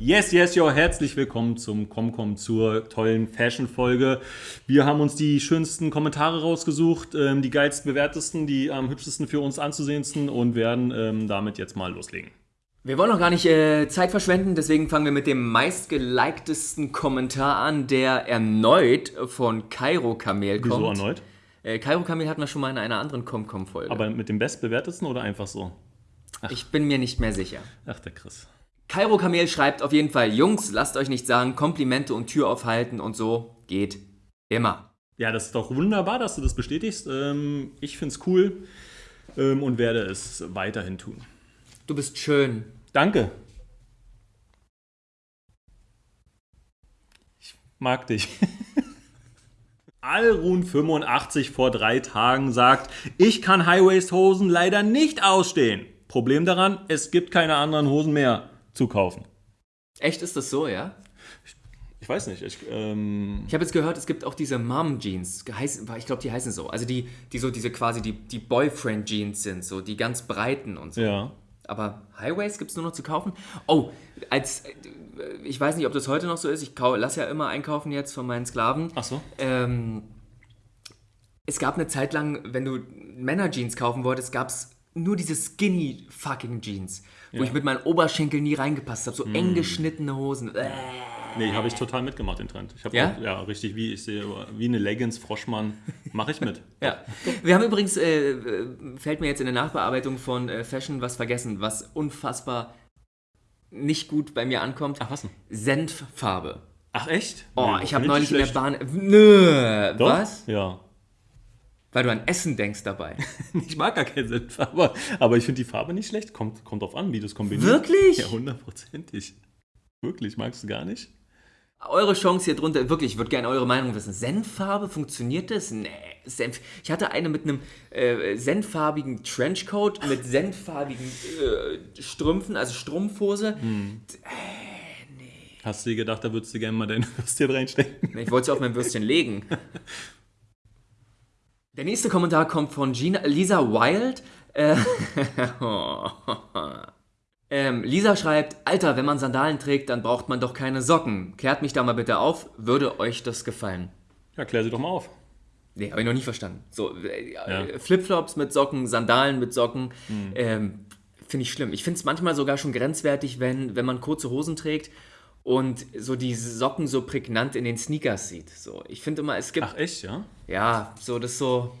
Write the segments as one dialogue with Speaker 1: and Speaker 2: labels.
Speaker 1: Yes, yes, yo, herzlich willkommen zum Comcom zur tollen Fashion-Folge. Wir haben uns die schönsten Kommentare rausgesucht, ähm, die geilsten, bewertesten, die am hübschesten für uns anzusehendsten und werden ähm, damit jetzt mal loslegen.
Speaker 2: Wir wollen noch gar nicht äh, Zeit verschwenden, deswegen fangen wir mit dem meistgeliktesten Kommentar an, der erneut von Kairo Kamel kommt.
Speaker 1: Wieso erneut?
Speaker 2: Äh, Kairo Kamel hatten wir schon mal in einer anderen Comcom-Folge.
Speaker 1: Aber mit dem bestbewertesten oder einfach so?
Speaker 2: Ich bin mir nicht mehr sicher.
Speaker 1: Ach, der Chris.
Speaker 2: Kairo Kamel schreibt auf jeden Fall, Jungs, lasst euch nicht sagen, Komplimente und Tür aufhalten und so geht immer.
Speaker 1: Ja, das ist doch wunderbar, dass du das bestätigst. Ähm, ich finde es cool ähm, und werde es weiterhin tun.
Speaker 2: Du bist schön.
Speaker 1: Danke. Ich mag dich. Alrun85 vor drei Tagen sagt, ich kann Highwaist-Hosen leider nicht ausstehen. Problem daran, es gibt keine anderen Hosen mehr zu kaufen.
Speaker 2: Echt, ist das so, ja?
Speaker 1: Ich weiß nicht. Ich, ähm
Speaker 2: Ich habe jetzt gehört, es gibt auch diese Mom-Jeans. Ich glaube, die heißen so. Also die, die so diese quasi die, die Boyfriend-Jeans sind, so die ganz breiten und so.
Speaker 1: ja.
Speaker 2: Aber Highways gibt es nur noch zu kaufen? Oh, als äh, ich weiß nicht, ob das heute noch so ist. Ich lasse ja immer einkaufen jetzt von meinen Sklaven.
Speaker 1: Ach so.
Speaker 2: Ähm, es gab eine Zeit lang, wenn du Männer-Jeans kaufen wolltest, gab es nur diese skinny fucking Jeans, wo
Speaker 1: Ja.
Speaker 2: ich mit meinen Oberschenkeln nie reingepasst habe. So eng geschnittene Hosen. Äh.
Speaker 1: Nee, habe ich total mitgemacht, den Trend. Ich habe
Speaker 2: Ja?
Speaker 1: ja, richtig, wie ich sehe, wie eine Leggings, Froschmann, mache ich mit.
Speaker 2: Ja. Wir haben übrigens, äh, äh, fällt mir jetzt in der Nachbearbeitung von äh, Fashion was vergessen, was unfassbar nicht gut bei mir ankommt.
Speaker 1: Ach, was denn?
Speaker 2: Senffarbe.
Speaker 1: Ach, echt?
Speaker 2: Oh,
Speaker 1: Nee,
Speaker 2: ich habe neulich in der. Bahn. Nö,
Speaker 1: Doch?
Speaker 2: was?
Speaker 1: Ja.
Speaker 2: Weil du an Essen denkst dabei.
Speaker 1: Ich mag gar keinen Senf, aber, aber ich finde die Farbe nicht schlecht. Kommt, kommt drauf an, wie du es kombinierst.
Speaker 2: Wirklich?
Speaker 1: Ja, hundertprozentig. Wirklich, magst du gar nicht?
Speaker 2: Eure Chance hier drunter, wirklich, ich würde gerne eure Meinung wissen. Senffarbe, funktioniert das? Nee, Senf. Ich hatte eine mit einem äh, senffarbigen Trenchcoat, mit senffarbigen äh, Strümpfen, also Strumpfhose.
Speaker 1: Hast du dir gedacht, da würdest du gerne mal deine Würstchen reinstecken?
Speaker 2: Ich wollte sie auf mein Würstchen legen. Der nächste Kommentar kommt von Gina, Lisa Wild. Äh, ähm, Lisa schreibt, Alter, wenn man Sandalen trägt, dann braucht man doch keine Socken. Klärt mich da mal bitte auf, würde euch das gefallen?
Speaker 1: Ja, klär sie doch mal auf.
Speaker 2: Nee, habe ich noch nie verstanden. So, äh,
Speaker 1: Ja.
Speaker 2: äh, Flipflops mit Socken, Sandalen mit Socken, ähm, finde ich schlimm. Ich finde es manchmal sogar schon grenzwertig, wenn, wenn man kurze Hosen trägt und so die Socken so prägnant in den Sneakers sieht. So, ich finde immer, es gibt,
Speaker 1: Ach, echt, ja?
Speaker 2: ja, so das so,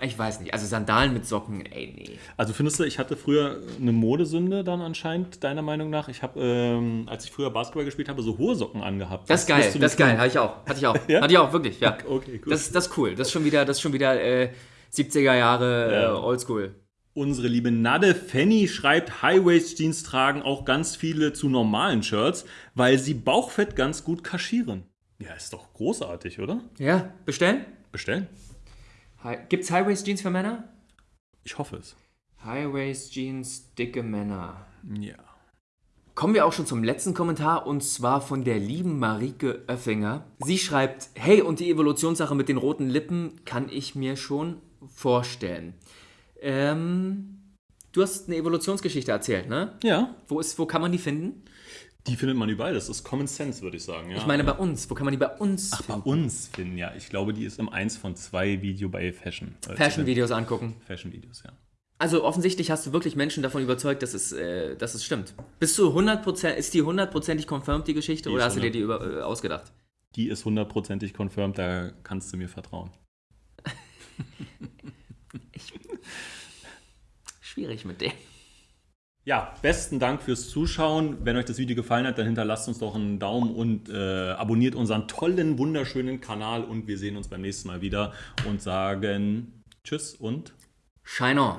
Speaker 2: ich weiß nicht, also Sandalen mit Socken, ey, nee.
Speaker 1: Also findest du, ich hatte früher eine Modesünde dann anscheinend, deiner Meinung nach? Ich habe, ähm, als ich früher Basketball gespielt habe, so hohe Socken angehabt.
Speaker 2: Das ist geil, das ist geil, hatte ich auch, hatte ich auch,
Speaker 1: Ja?
Speaker 2: hatte ich auch, wirklich, ja.
Speaker 1: Okay, gut.
Speaker 2: Das, das ist cool, das ist schon wieder, das ist schon wieder äh, 70er Jahre
Speaker 1: Ja.
Speaker 2: äh, Oldschool.
Speaker 1: Unsere liebe Nade Fanny schreibt, High-Waist-Jeans tragen auch ganz viele zu normalen Shirts, weil sie Bauchfett ganz gut kaschieren. Ja, ist doch großartig, oder?
Speaker 2: Ja, bestellen?
Speaker 1: Bestellen?
Speaker 2: Hi Gibt's High-Waist-Jeans für Männer?
Speaker 1: Ich hoffe es.
Speaker 2: High-Waist-Jeans, dicke Männer.
Speaker 1: Ja.
Speaker 2: Kommen wir auch schon zum letzten Kommentar und zwar von der lieben Marike Oeffinger. Sie schreibt, hey, und die Evolutionssache mit den roten Lippen kann ich mir schon vorstellen. Ähm, du hast eine Evolutionsgeschichte erzählt, ne?
Speaker 1: Ja,
Speaker 2: Wo, ist, wo kann man die finden?
Speaker 1: die findet man überall. Das ist Common Sense, würde ich sagen. Ja.
Speaker 2: Ich meine bei uns. Wo kann man die bei uns
Speaker 1: bei
Speaker 2: finden?
Speaker 1: uns finden, ja. Ich glaube, die ist im 1 von 2 Video bei Fashion. äh,
Speaker 2: Fashion-Videos angucken.
Speaker 1: Fashion-Videos, ja.
Speaker 2: Also offensichtlich hast du wirklich Menschen davon überzeugt, dass es, äh, dass es stimmt. Bist du 100%, ist die hundertprozentig confirmed, die Geschichte,
Speaker 1: Die
Speaker 2: oder hast du dir die über, äh, ausgedacht?
Speaker 1: Die ist hundertprozentig confirmed, da kannst du mir vertrauen.
Speaker 2: Schwierig mit dem.
Speaker 1: Ja, besten Dank fürs Zuschauen. Wenn euch das Video gefallen hat, dann hinterlasst uns doch einen Daumen und äh, abonniert unseren tollen, wunderschönen Kanal. Und wir sehen uns beim nächsten Mal wieder und sagen Tschüss und
Speaker 2: Shine on.